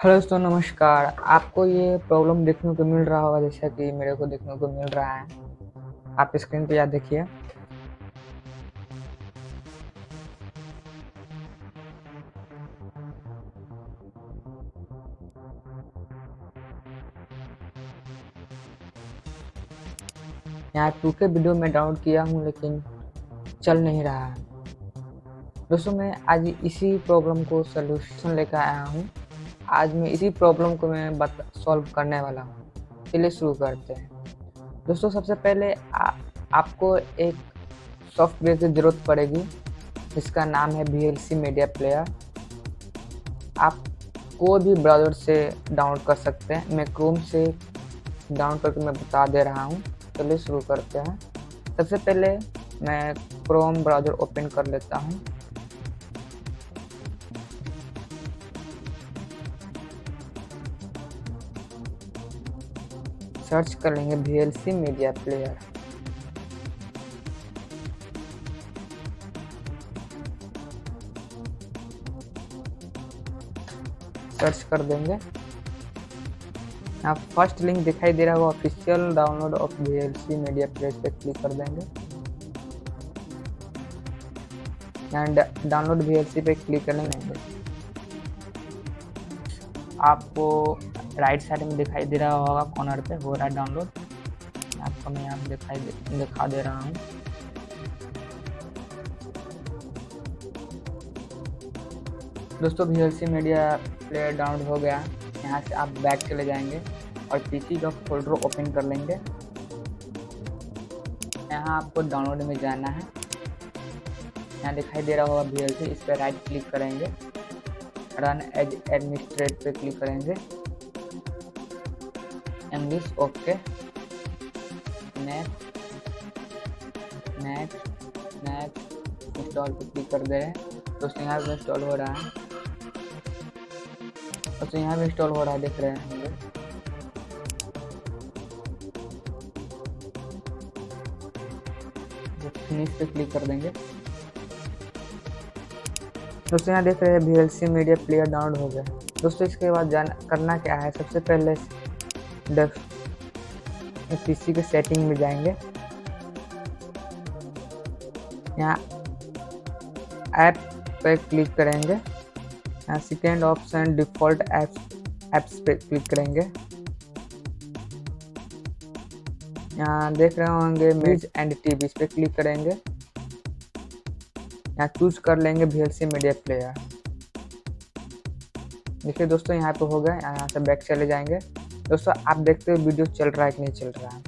Hello दोस्तों, नमस्कार। आपको ये प्रॉब्लम देखने को मिल रहा होगा, जैसा कि मेरे को देखने को मिल रहा है। आप स्क्रीन पे याद देखिए। यहाँ टू के वीडियो में डाउनलोड किया हूँ, लेकिन चल नहीं रहा। है दोस्तों, मैं आज इसी प्रॉब्लम को सलूशन लेकर आया हूँ। आज मैं इसी प्रॉब्लम को मैं बता सॉल्व करने वाला हूँ। चलिए शुरू करते हैं। दोस्तों सबसे पहले आ, आपको एक सॉफ्टवेयर की ज़रूरत पड़ेगी जिसका नाम है वी मीडिया प्लेयर आप कोई भी ब्राउज़र से डाउनलोड कर सकते हैं। मैं क्रोम से डाउनलोड करके मैं बता दे रहा हूँ। चलिए शुरू करते हैं। सबसे पहले मैं क्रोम ब्राउज़र ओपन कर लेता हूँ। सर्च कर लेंगे वी मीडिया प्लेयर सर्च कर देंगे। यहाँ फ़र्स्ट लिंक दिखाई दे रहा होगा official download of V media player पे क्लिक कर देंगे। यहाँ डाउनलोड वी पे क्लिक करने लेंगे। आपको राइट साइड में दिखाई दे रहा होगा, कॉर्नर पे हो रहा है डाउनलोड आपको मैं यहाँ दिखाई दे, दिखा दे रहा हूँ। दोस्तों V L C media player download हो गया। यहाँ से आप बैक चले जाएँगे और पीसी का फोल्डर ओपन कर लेंगे। यहाँ आपको डाउनलोड में जाना है। यहाँ दिखाई दे रहा होगा वी एल सी इस पर राइट क्लिक करेंगे। रन एज एडमिनिस्ट्रेट पे क्लिक करेंगे। English okay next next next install पे क्लिक कर दे रहे हैं। दोस्तों यहाँ पे इंस्टॉल हो रहा है। दोस्तों यहाँ पे इंस्टॉल हो रहा है, देख रहे हैं हम लोग। फिनिश पे क्लिक कर देंगे। दोस्तों यहाँ देख रहे हैं वी मीडिया प्लेयर डाउनलोड हो गया। दोस्तों, इसके बाद जान, करना क्या है? सबसे पहले पीसी के सेटिंग में जाएँगे। यहाँ ऐप पे क्लिक करेंगे। यहाँ second option default apps apps पे क्लिक करेंगे। यहाँ देख रहे होंगे म्यूज एंड टीवी इस पर क्लिक करेंगे। यहाँ चूज़ कर लेंगे V L C media player देखिए दोस्तों, यहाँ पे हो गए यहाँ से बैक चले जाएँगे। दोस्तों, आप देखते हो वीडियो चल रहा है कि नहीं चल रहा है?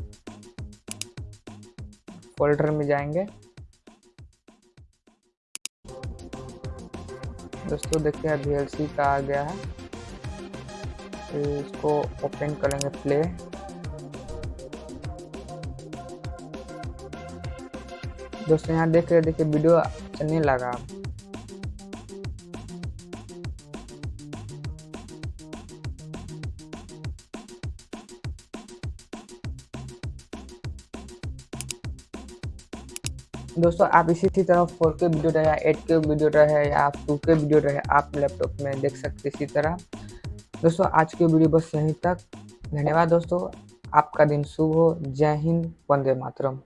फोल्डर में जाएँगे। दोस्तों, देखिए वी एल सी का आ गया है। तो इसको ओपन करेंगे प्ले दोस्तों, यहाँ देख रहे देखिए, वीडियो चलने लगा। दोस्तों, आप इसी तरह फोर के वीडियो रहे या एट के वीडियो रहे या टू के वीडियो रहे आप लैपटॉप में देख सकते इसी तरह। दोस्तों, आज की वीडियो बस यहीं तक। धन्यवाद दोस्तों। आपका दिन शुभ हो। जय हिंद। वंदे मातरम।